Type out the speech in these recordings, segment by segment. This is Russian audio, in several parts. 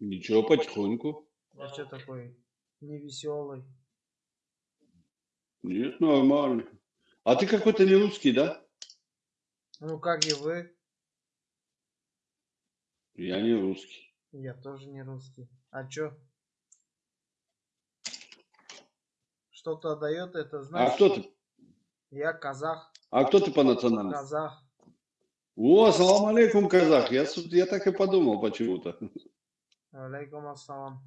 Ничего, потихоньку. А что такой невеселый? Нет, нормально. А ты какой-то не русский, да? Ну, как и вы. Я не русский. Я тоже не русский. А чё? Что-то дает это, А знаешь? кто ты? Я казах. А кто ты по национальности? Казах. О, салам алейкум, казах. Я, я так и подумал почему-то. Алейкум ассалам.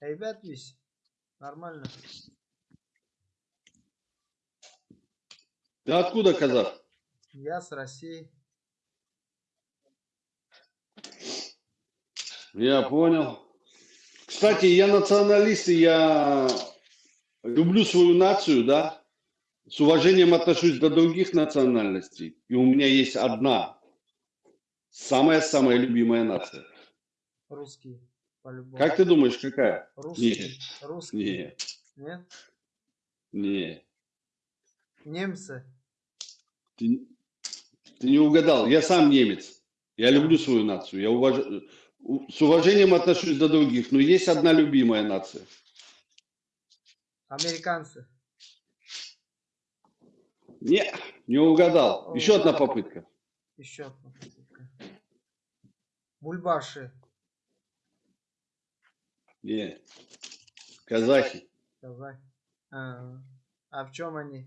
Ребят, весь. Нормально. Ты откуда казах? Я с России. Я понял. Кстати, я националист, и я люблю свою нацию, да. С уважением отношусь до других национальностей. И у меня есть одна, самая-самая любимая нация. Русский. По-любому. Как ты думаешь, какая? Русский. Русский. Не, Нет? не. Немцы. Ты, ты не угадал. Я сам немец. Я люблю свою нацию. Я уваж... с уважением отношусь до других. Но есть одна любимая нация. Американцы. Не, не угадал. Еще одна попытка. Еще одна попытка. Бульбаши. Не. Казахи. Казах. А, а в чем они?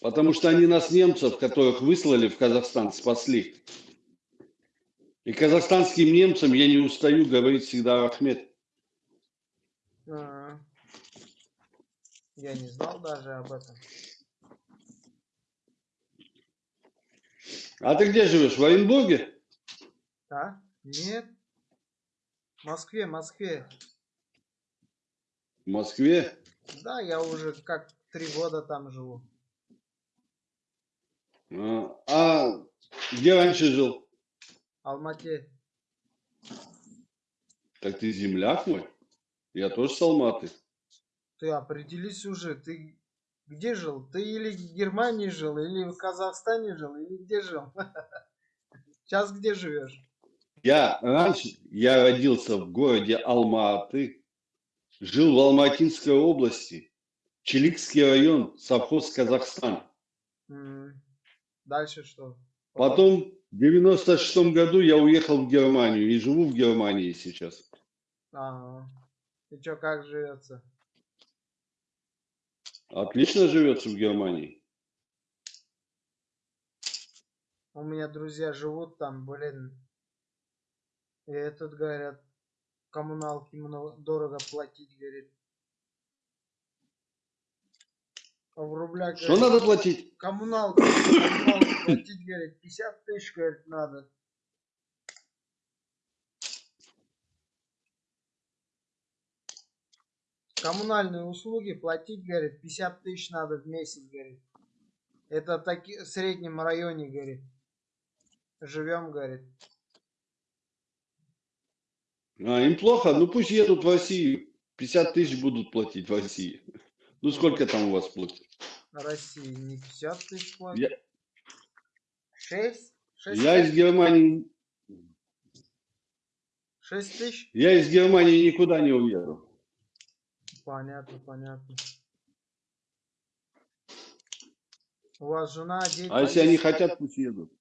Потому что они нас, немцев, которых выслали в Казахстан, спасли. И казахстанским немцам я не устаю говорить всегда Ахмед. А, я не знал даже об этом. А ты где живешь? В Оренбурге? А? Нет. В Москве, Москве. В Москве? Да, я уже как три года там живу. А, а где раньше жил? Алмате. Так ты земляк мой? Я тоже с Алматы. Ты определись уже, ты где жил? Ты или в Германии жил, или в Казахстане жил, или где жил? Сейчас где живешь? Я раньше, я родился в городе Алма-Аты, жил в Алматинской области, Челикский район, совхоз Казахстан. Дальше что? Потом в 96 году я уехал в Германию и живу в Германии сейчас. А, и чё, как живется? Отлично живется в Германии. У меня друзья живут там, блин. И этот, говорят, коммуналки много, дорого платить, говорит. А в рублях, Что говорит, надо платить? коммуналку, коммуналку платить, говорит, 50 тысяч, говорит, надо. Коммунальные услуги платить, говорит, 50 тысяч надо в месяц, говорит. Это таки, в среднем районе, говорит. Живем, говорит. А, им плохо? Ну пусть едут в Россию. 50 тысяч будут платить в России. Ну сколько там у вас платят? России не 50 тысяч платят. Я- 6? 6, Я из Германии, 6 тысяч? я из Германии никуда не уеду. Понятно, понятно. У вас жена, дети? А если они хотят, пусть едут.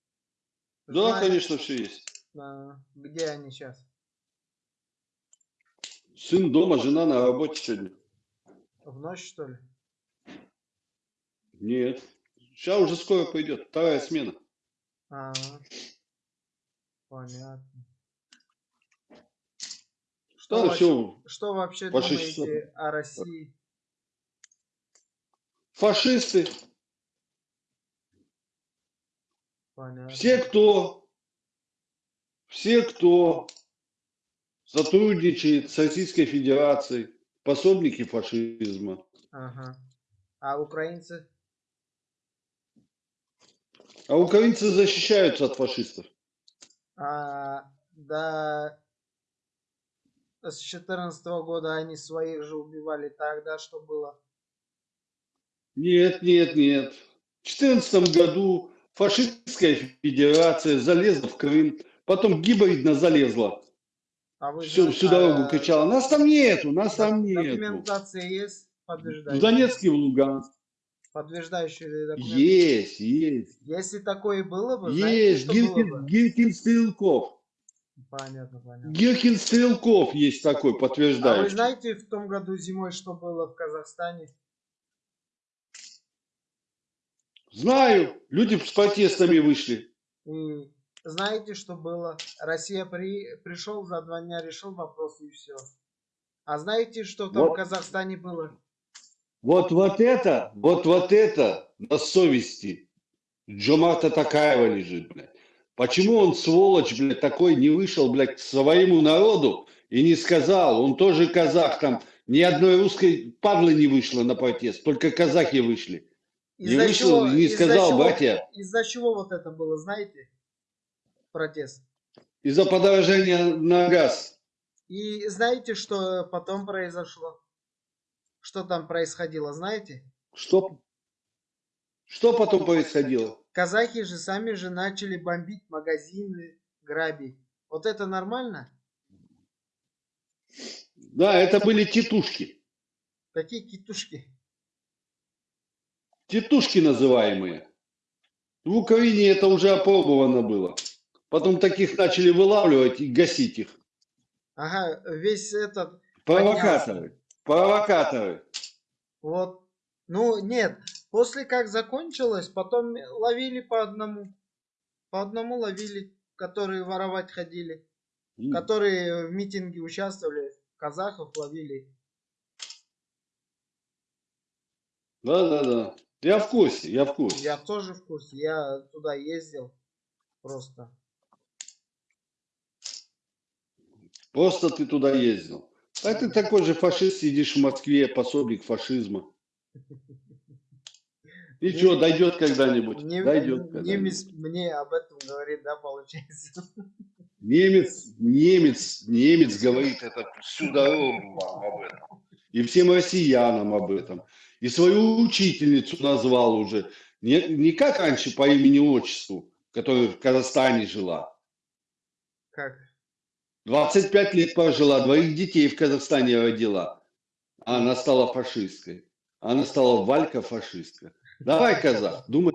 Да, Жена- конечно, все есть. А, Где они сейчас? Сын дома, жена на работе сегодня. В ночь, что ли? Нет. Сейчас уже скоро пойдет. Вторая смена. А, понятно. Что, Да, вообще, все. что вообще по думаете 600. о России? Фашисты. Понятно. Все, кто, все, кто сотрудничает с Российской Федерацией, пособники фашизма. Ага. А украинцы? А украинцы защищаются от фашистов. А, да, с 14 года они своих же убивали тогда, что было? Нет, нет, нет. 2014 году фашистская федерация залезла в Крым, потом гибридно залезла. А вы Всю, всю дорогу а, кричала, нас там нету, нас там нету. Документация есть? В Подтверждающая? Донецке, в Луганск. Подтверждающие документы? Есть, есть. Если такое было бы, знаете, Есть. что было Гиркин, бы? Гиркин Стрелков. Понятно, понятно. Гиркин Стрелков есть такой А вы знаете в том году зимой, что было в Казахстане? Знаю, люди с протестами вышли. И знаете, что было? Россия при... пришел за два дня, решил вопрос и все. А знаете, что там Вот. в Казахстане было? Вот, вот это, вот, вот это на совести Джомарта Такаева лежит, блядь. Почему он, сволочь, блядь, такой не вышел, блядь, к своему народу и не сказал, он тоже казах, там ни одной русской падлы не вышло на протест, только казахи вышли. Не вышел чего- и не сказал, чего- братья, Из-за чего вот это было, знаете? Протест. из-за подорожания на газ. И знаете, что потом произошло? Что там происходило, знаете? Что, что потом происходило? Казахи же сами же начали бомбить магазины, грабить. Вот это нормально? Да, это были титушки. Какие китушки? Титушки называемые. В Украине это уже опробовано было. Потом таких начали вылавливать и гасить их. Ага, весь этот, Провокаторы. Провокаторы. вот. Ну, нет, после как закончилось, потом ловили по одному. По одному ловили, которые воровать ходили. М. Которые в митинге участвовали, казахов ловили. Да, да, да. Я в курсе, я в курсе. Я тоже в курсе, я туда ездил просто. Просто ты туда ездил. А ты такой же фашист, сидишь в Москве, пособник фашизма. И что, дойдет когда-нибудь? Дойдет немец когда-нибудь. мне об этом говорит, да, получается. Немец, немец, немец говорит это всю дорогу вам об этом. И всем россиянам об этом. И свою учительницу назвал уже. Не, не как раньше по имени-отчеству, которая в Казахстане жила. Как? 25 лет прожила, двоих детей в Казахстане родила. А она стала фашисткой. Она стала Валька фашистка. Давай, казах, думай